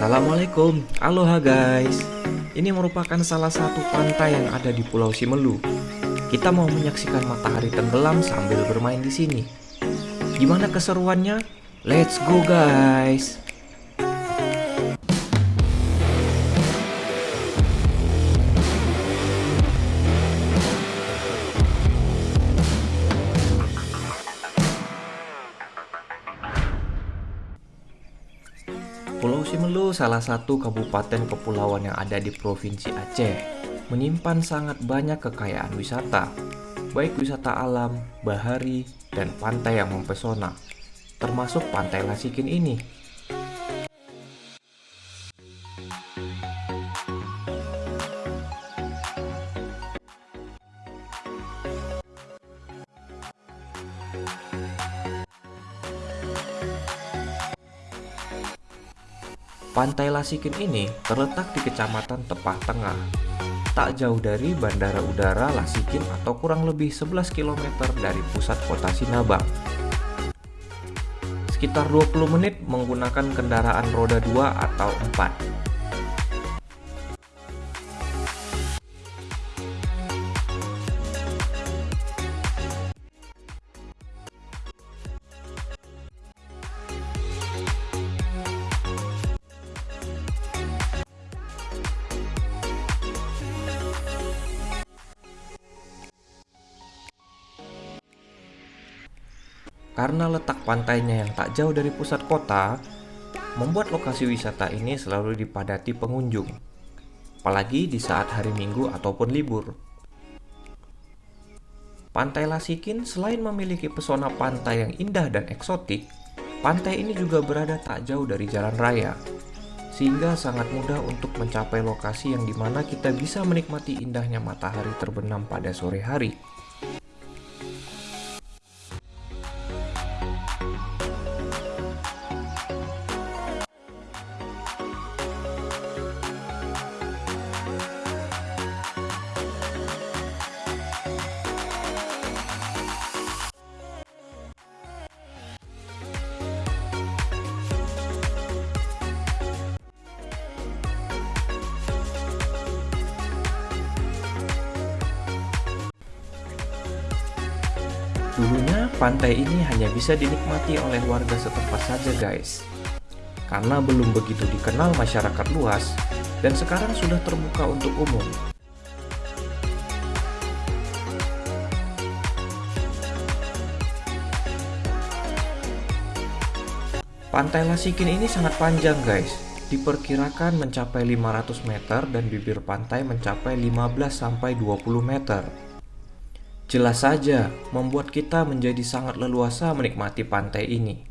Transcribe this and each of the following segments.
Assalamualaikum, aloha guys. Ini merupakan salah satu pantai yang ada di Pulau Simelu. Kita mau menyaksikan matahari tenggelam sambil bermain di sini. Gimana keseruannya? Let's go guys Pulau Simelu salah satu kabupaten kepulauan yang ada di Provinsi Aceh menyimpan sangat banyak kekayaan wisata baik wisata alam, bahari, dan pantai yang mempesona termasuk Pantai Lasikin ini Pantai Lasikin ini terletak di Kecamatan Tepah Tengah, tak jauh dari Bandara Udara Lasikin atau kurang lebih 11 km dari pusat kota Sinabang. Sekitar 20 menit menggunakan kendaraan roda 2 atau 4. Karena letak pantainya yang tak jauh dari pusat kota, membuat lokasi wisata ini selalu dipadati pengunjung, apalagi di saat hari Minggu ataupun libur. Pantai Lasikin selain memiliki pesona pantai yang indah dan eksotik, pantai ini juga berada tak jauh dari jalan raya, sehingga sangat mudah untuk mencapai lokasi yang di mana kita bisa menikmati indahnya matahari terbenam pada sore hari. Dulunya pantai ini hanya bisa dinikmati oleh warga setempat saja guys. Karena belum begitu dikenal masyarakat luas Dan sekarang sudah terbuka untuk umum. Pantai Lasikin ini sangat panjang guys. Diperkirakan mencapai 500 meter dan bibir pantai mencapai 15-20 meter Jelas saja, membuat kita menjadi sangat leluasa menikmati pantai ini.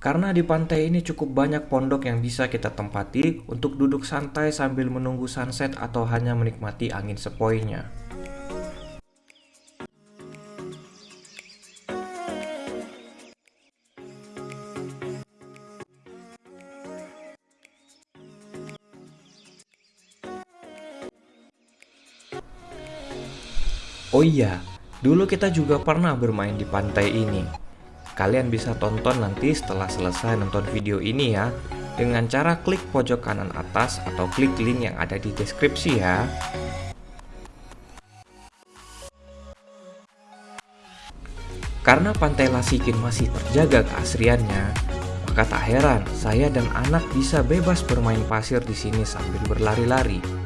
Karena di pantai ini cukup banyak pondok yang bisa kita tempati untuk duduk santai sambil menunggu sunset atau hanya menikmati angin sepoi-nya. Oh iya, dulu kita juga pernah bermain di pantai ini. Kalian bisa tonton nanti setelah selesai nonton video ini ya, dengan cara klik pojok kanan atas atau klik link yang ada di deskripsi ya. Karena pantai Lasikin masih terjaga keasriannya, maka tak heran saya dan anak bisa bebas bermain pasir di sini sambil berlari-lari.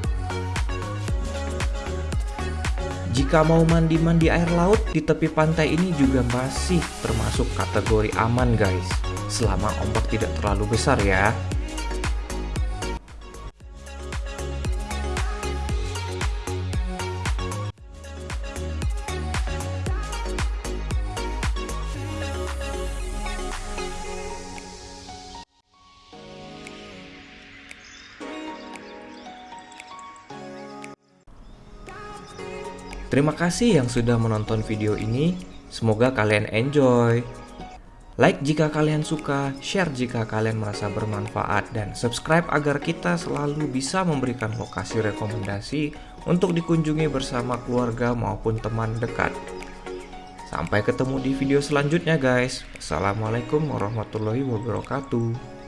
Jika mau mandi-mandi air laut di tepi pantai ini juga masih termasuk kategori aman guys. Selama ombak tidak terlalu besar ya Terima kasih yang sudah menonton video ini. Semoga kalian enjoy. Like jika kalian suka, share jika kalian merasa bermanfaat, dan subscribe agar kita selalu bisa memberikan lokasi rekomendasi untuk dikunjungi bersama keluarga maupun teman dekat. Sampai ketemu di video selanjutnya guys. Assalamualaikum warahmatullahi wabarakatuh.